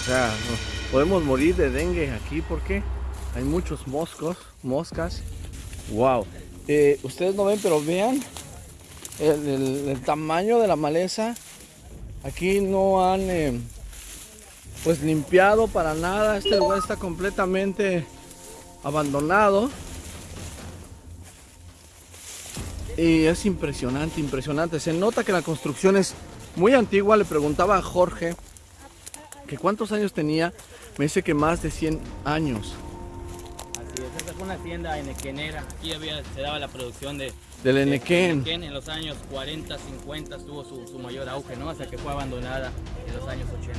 O sea, no- podemos morir de dengue aquí porque hay muchos moscos, moscas. Wow. Eh, ustedes no ven, pero vean el, el- el tamaño de la maleza. Aquí no han eh, pues limpiado para nada. Este lugar está completamente abandonado. Y es impresionante, impresionante. Se nota que la construcción es muy antigua. Le preguntaba a Jorge que cuántos años tenía. Me dice que más de 100 años Así es, esta fue una hacienda enequenera. Aquí había, se daba la producción de, del de Enequén. enequén. En los años 40, 50 tuvo su, su mayor auge, ¿no? Hasta que fue abandonada en los años 80.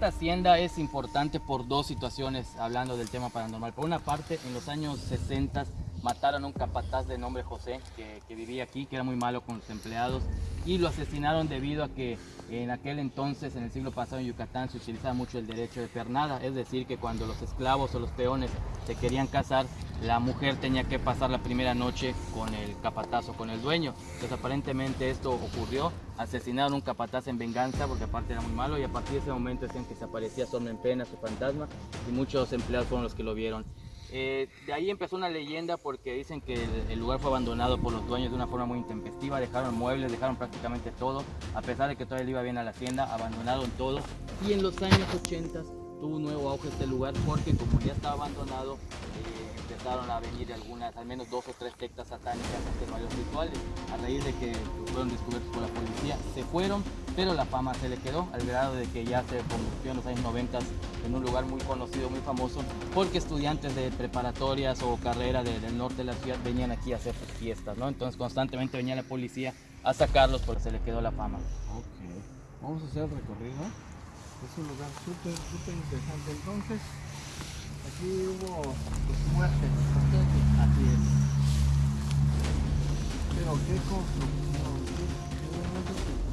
Esta hacienda es importante por dos situaciones, hablando del tema paranormal. Por una parte, en los años 60 mataron a un capataz de nombre José, que, vivía aquí, que era muy malo con los empleados, y lo asesinaron debido a que en aquel entonces, en el siglo pasado en Yucatán, se utilizaba mucho el derecho de pernada, es decir, que cuando los esclavos o los peones se querían casar, la mujer tenía que pasar la primera noche con el capataz o con el dueño. Entonces aparentemente esto ocurrió, asesinaron a un capataz en venganza porque aparte era muy malo y a partir de ese momento decían que se aparecía Sombra en Pena, su fantasma, y muchos empleados fueron los que lo vieron. Eh, de ahí empezó una leyenda porque dicen que el, lugar fue abandonado por los dueños de una forma muy intempestiva, dejaron muebles, dejaron prácticamente todo, a pesar de que le iba bien a la hacienda, abandonaron todo. Y en los años 80 tuvo un nuevo auge este lugar porque como ya estaba abandonado, eh, empezaron a venir algunas, al menos dos o tres sectas satánicas a varios rituales. A raíz de que fueron descubiertos por la policía, se fueron, pero la fama se le quedó al grado de que ya se convirtió en los años 90 en un lugar muy conocido, muy famoso, porque estudiantes de preparatorias o carrera de- del norte de la ciudad venían aquí a hacer sus fiestas, ¿no? Entonces constantemente venía la policía a sacarlos porque se le quedó la fama. Ok, vamos a hacer el recorrido. Es un lugar súper, súper interesante. Entonces, aquí hubo pues, muertes. Así es. Pero qué construcción, qué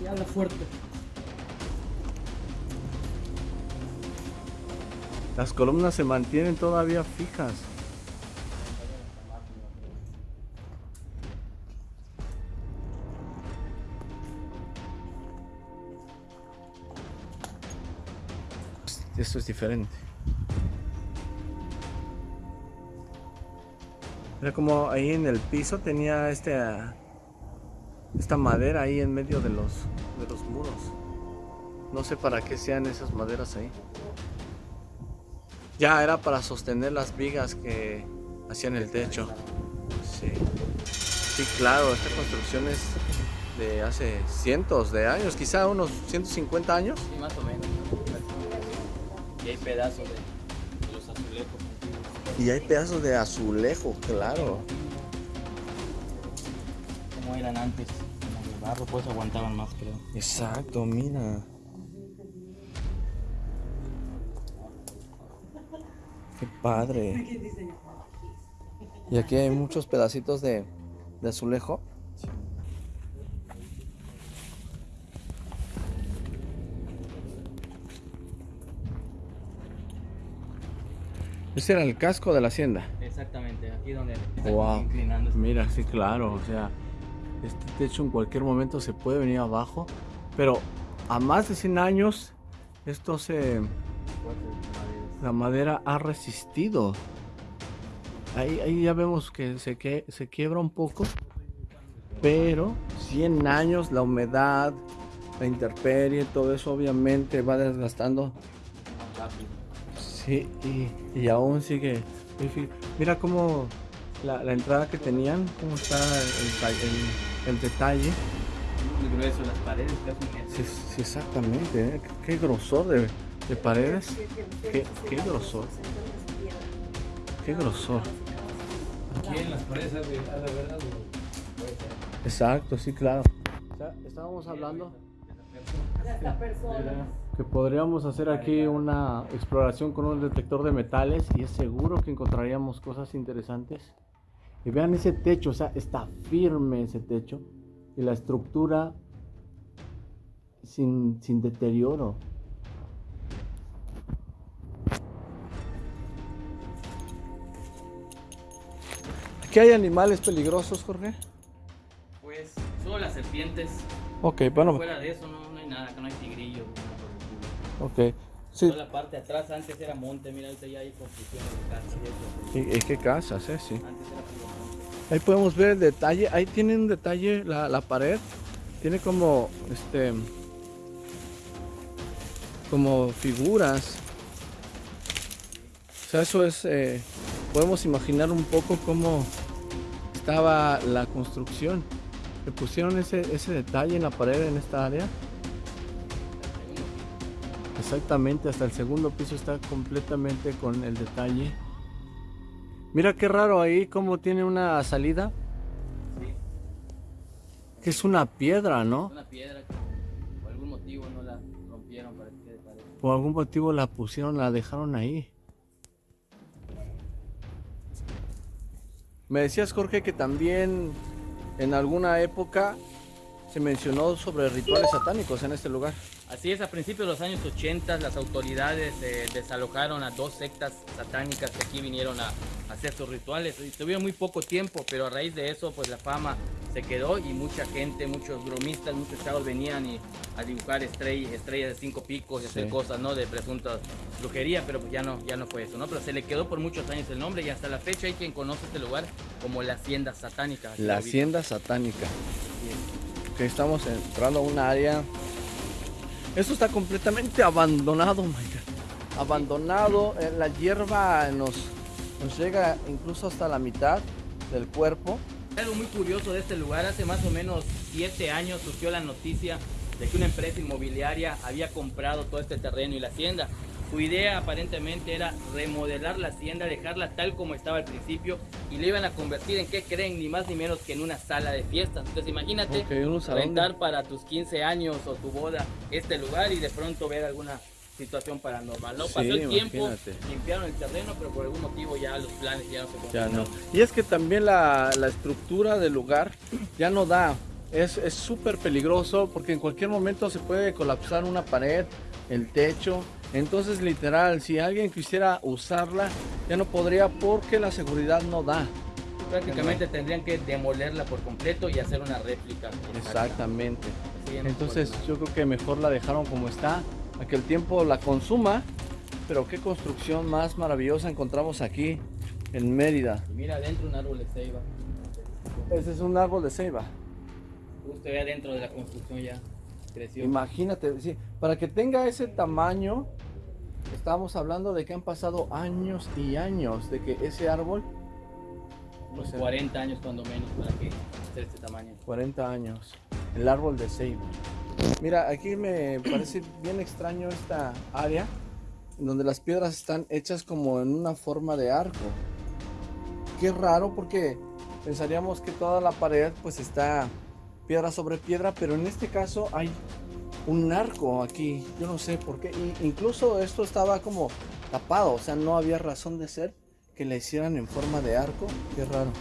Sí, habla fuerte. Las columnas se mantienen todavía fijas. Esto es diferente. Era como ahí en el piso tenía este ah, esta madera ahí en medio de los de los muros. No sé para qué sean esas maderas ahí. Ya era para sostener las vigas que hacían el techo. Sí. Sí, claro, esta construcción es de hace cientos de años, quizá unos 150 años. Sí, más o menos. Y hay pedazos de, de los azulejos. Y hay pedazos de azulejo, claro. Como eran antes, como de barro, pues aguantaban más, creo. Exacto, mira. Qué padre. Y aquí hay muchos pedacitos de, de azulejo. Ese era el casco de la hacienda. Exactamente, aquí donde Wow. inclinándose. Mira, sí, claro, o sea, este techo en cualquier momento se puede venir abajo, pero a más de 100 años esto se la madera ha resistido. Ahí, ahí ya vemos que se, que se quiebra un poco. pero 100 años, la humedad, la intemperie, todo eso obviamente va desgastando. Sí, y, y aún sigue. Mira cómo la, la, entrada que tenían, cómo está el, detalle. Muy grueso, las paredes sí, sí, exactamente, ¿eh? qué grosor de, de paredes. Qué, qué grosor. Qué grosor. Aquí en las paredes, a la verdad. Exacto, sí, claro. O sea, estábamos hablando que podríamos hacer aquí una exploración con un detector de metales y es seguro que encontraríamos cosas interesantes. Y vean ese techo, o sea, está firme ese techo y la estructura sin, sin deterioro. ¿Aquí hay animales peligrosos, Jorge? Pues solo las serpientes. Ok, bueno. Fuera de eso no, no hay nada, que no hay tigrillos. Ok. Sí. Toda la parte de atrás antes era monte, mira, ahorita ya hay construcción de ¿Y, casas. y qué casas, eh? Sí. Antes era. Ahí podemos ver el detalle. Ahí tiene un detalle la, la pared. Tiene como, este, como figuras. O sea, eso es, eh, podemos imaginar un poco cómo estaba la construcción. Le pusieron ese, ese detalle en la pared en esta área. Exactamente, hasta el segundo piso está completamente con el detalle. Mira qué raro ahí, cómo tiene una salida. Sí, Que es una piedra, ¿no? una piedra que por algún motivo no la rompieron para que. Por algún motivo la pusieron, la dejaron ahí. Me decías, Jorge, que también en alguna época se mencionó sobre rituales satánicos en este lugar. Así es, a principios de los años 80 las autoridades eh, desalojaron a dos sectas satánicas que aquí vinieron a, a hacer sus rituales. Y tuvieron muy poco tiempo, pero a raíz de eso pues la fama se quedó y mucha gente, muchos bromistas, muchos chavos venían y, a dibujar estrellas, estrellas de cinco picos y hacer cosas, ¿no? De presunta brujería, pero pues ya no, ya no fue eso, ¿no? Pero se le quedó por muchos años el nombre y hasta la fecha hay quien conoce este lugar como la Hacienda Satánica. La hacienda satánica. Que estamos entrando a un área. Esto está completamente abandonado, my God. Abandonado. eh, La hierba nos, nos llega incluso hasta la mitad del cuerpo. Algo muy curioso de este lugar, hace más o menos siete años surgió la noticia de que una empresa inmobiliaria había comprado todo este terreno y la hacienda. Su idea aparentemente era remodelar la hacienda, dejarla tal como estaba al principio y le iban a convertir en, ¿qué creen? Ni más ni menos que en una sala de fiestas. Entonces imagínate Ok, un salón de- rentar para tus 15 años o tu boda este lugar y de pronto ver alguna situación paranormal. No Sí, pasó el tiempo, limpiaron el terreno, pero por algún motivo ya los planes ya no se Ya no. cumplieron. Y es que también la, la estructura del lugar ya no da. Es es súper peligroso porque en cualquier momento se puede colapsar una pared, el techo. Entonces literal, si alguien quisiera usarla, ya no podría porque la seguridad no da. Prácticamente tendrían que demolerla por completo y hacer una réplica. Exactamente. No Entonces yo creo que mejor la dejaron como está, a que el tiempo la consuma. Pero qué construcción más maravillosa encontramos aquí en Mérida. Mira adentro un árbol de ceiba. Ese es un árbol de ceiba. Usted ve adentro de la construcción ya creció. Imagínate, sí, para que tenga ese tamaño, estamos hablando de que han pasado años y años de que ese árbol, Unos o sea- 40 años cuando menos para que esté este tamaño. 40 años, el árbol de ceiba. Mira, aquí me parece bien extraño esta área, donde las piedras están hechas como en una forma de arco. Qué raro porque pensaríamos que toda la pared pues está piedra sobre piedra, pero en este caso hay un arco aquí, yo no sé por qué, incluso esto estaba como tapado, o sea, no había razón de ser que le hicieran en forma de arco, qué raro.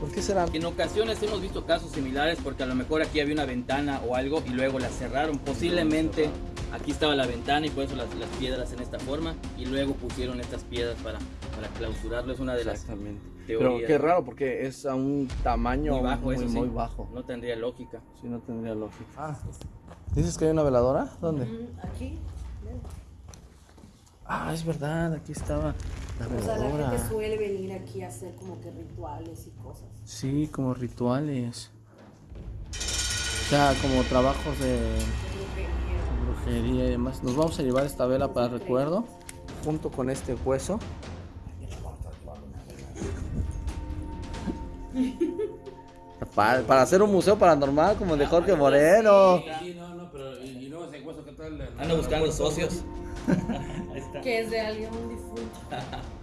¿Por qué será? En ocasiones hemos visto casos similares porque a lo mejor aquí había una ventana o algo y luego la cerraron. Posiblemente aquí estaba la ventana y por eso las, las piedras en esta forma y luego pusieron estas piedras para, para clausurarlo. Es una de las Exactamente. teorías. Pero qué raro porque es a un tamaño Muy bajo, muy, eso sí. muy bajo. No tendría lógica. Sí, no tendría lógica. Ah, ¿dices que hay una veladora? ¿Dónde? Mm, Aquí, Ah, es verdad, aquí estaba la o sea, la veladora. gente suele venir aquí a hacer como que rituales y cosas. Sí, como rituales. sea, como trabajos de brujería y demás. Nos vamos a llevar esta vela para recuerdo, junto con este hueso. Para, para hacer un museo paranormal como el de Jorge Moreno. Sí, no, no, pero y, y luego ese hueso que tal. Ando buscando socios. Ahí está. Que es de alguien difunto.